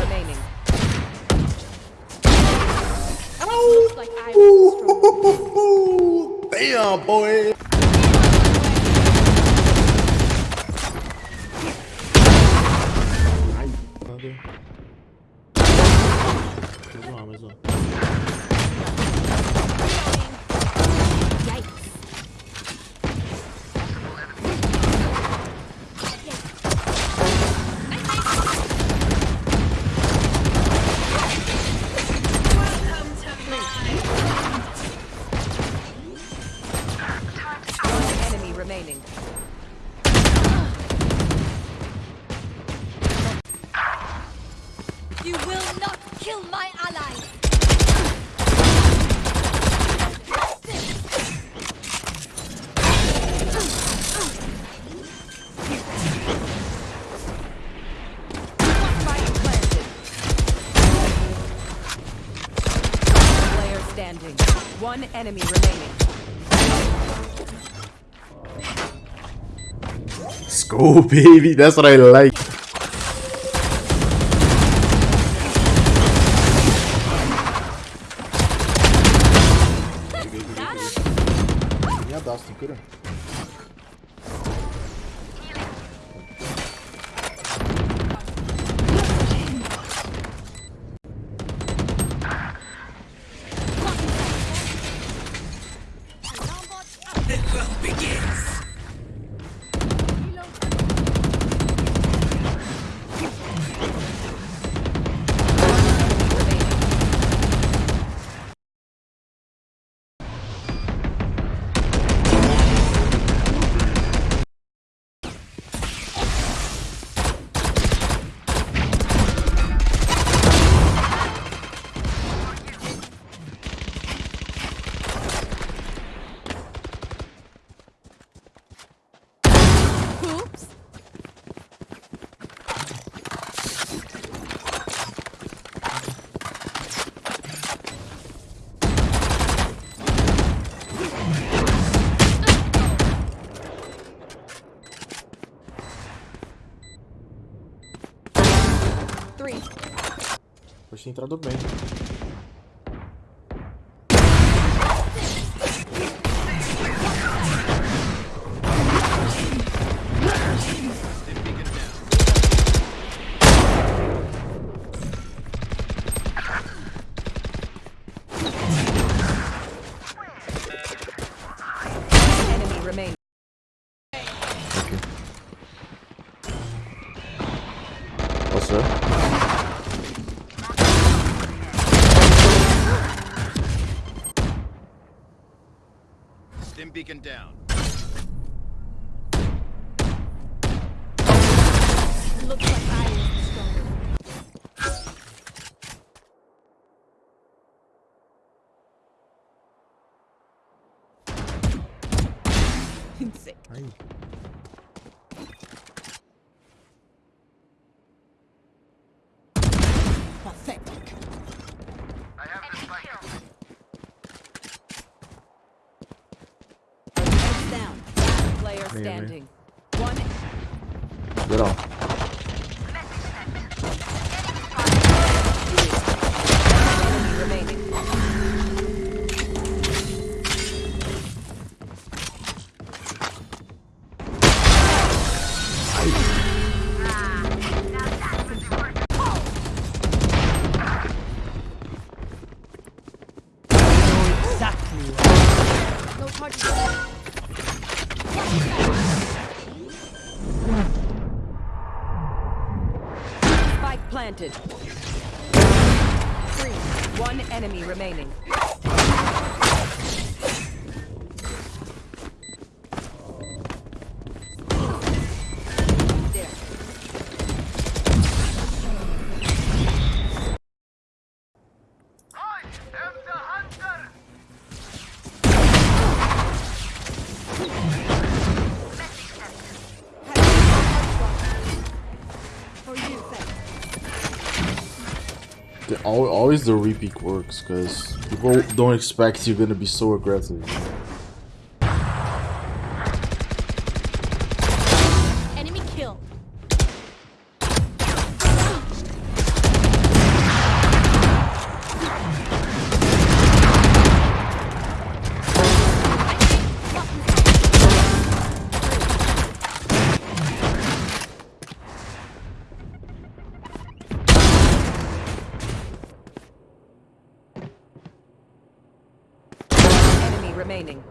remaining. Looks like I was strong. Damn, boy. Enemy remaining. Go, baby. That's what I like. tinha entrado bem. Stim beacon down. Looks like I was stronger. Sick. Down. Last player standing. One Geral. enemy planted. Three. One enemy remaining. Always the repeat works because people don't expect you're gonna be so aggressive. Remaining.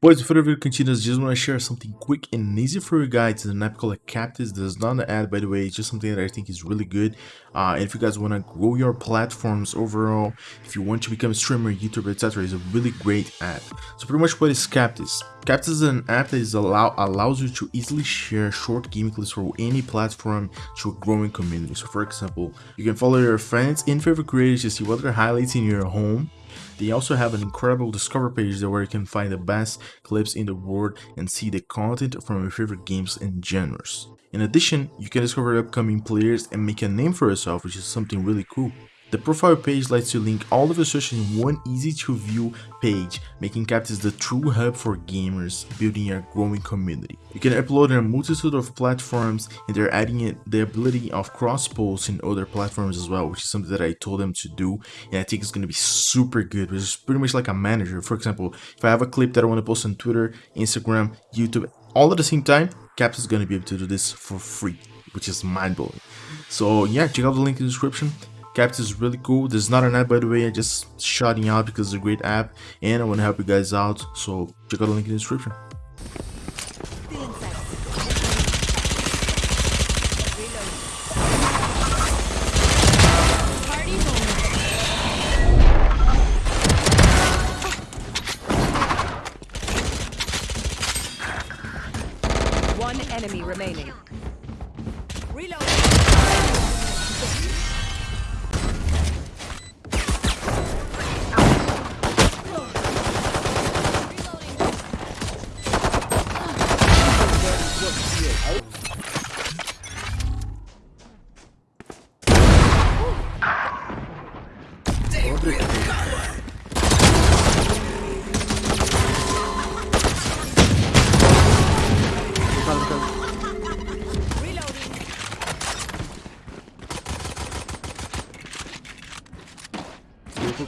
Boys, before the video continues, just want to share something quick and easy for you guys. It's an app called Captus. This is not an ad, by the way. It's just something that I think is really good. Uh, if you guys want to grow your platforms overall, if you want to become a streamer, YouTuber, etc., it's a really great app. So pretty much what is Captus? Captus is an app that is allow allows you to easily share short game clips for any platform to a growing community. So for example, you can follow your friends and favorite creators to see what they're highlights in your home they also have an incredible discover page where you can find the best clips in the world and see the content from your favorite games and genres. In addition, you can discover upcoming players and make a name for yourself, which is something really cool. The profile page lets you link all of your social in one easy to view page, making Captus the true hub for gamers building a growing community. You can upload on a multitude of platforms and they're adding the ability of cross posts in other platforms as well, which is something that I told them to do and I think it's gonna be super good. Which is pretty much like a manager. For example, if I have a clip that I want to post on Twitter, Instagram, YouTube, all at the same time, Captus is gonna be able to do this for free, which is mind blowing. So yeah, check out the link in the description. Captus is really cool. This is not an app by the way, I just shouting out because it's a great app and I want to help you guys out. So check out the link in the description.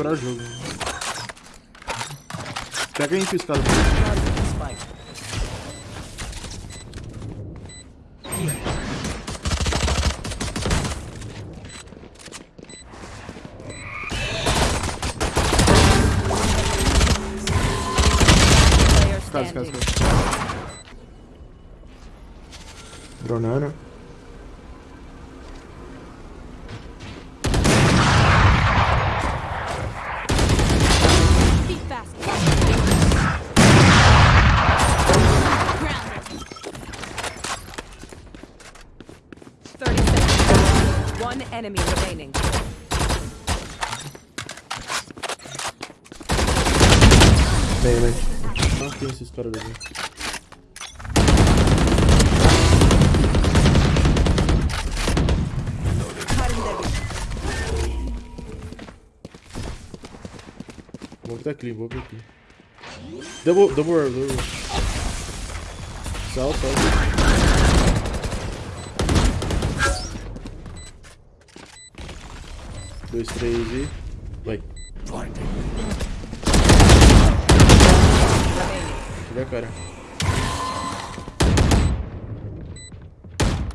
procurar jogo. Pega aí infiltrado. Casa, casa, casa. Dronando. Enemy remaining. Bem. Não tem esses caras ali. Clean. Double, double double orb. Salta, Dois, três e... Vai. Cadê a cara?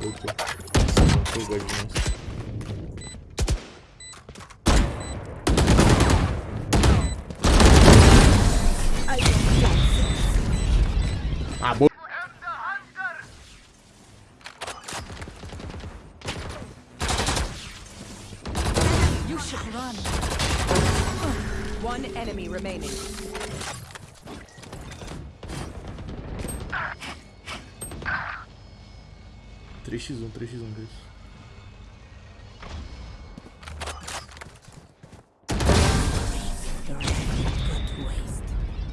Opa. Demais. One enemy remaining. um, 3x1, 3x1, guys.